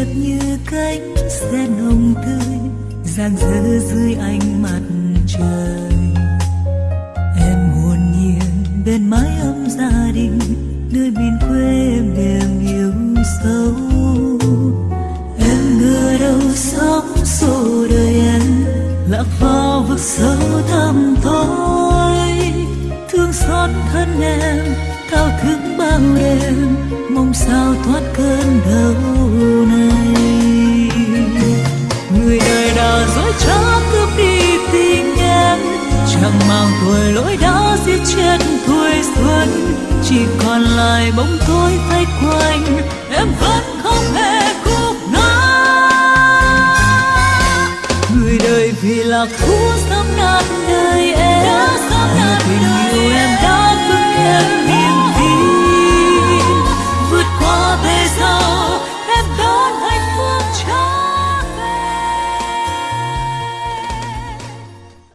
đẹp như cánh sen hồng tươi dang dở dưới ánh mặt trời. Em hồn nhiên bên mái ấm gia đình, nơi miền quê em đềm yêu sâu. Em ngờ đâu sóng xô đời em, lạc vào vực sâu thẳm thôi. Thương xót thân em, thao thức bao đêm, mong sao thoát cơn đau màng tuổi lỗi đã giết chết tuổi xuân chỉ còn lại bóng tối thay quanh, em vẫn không hề cúp ngã. người đời vì lạc thú sắp nát đời em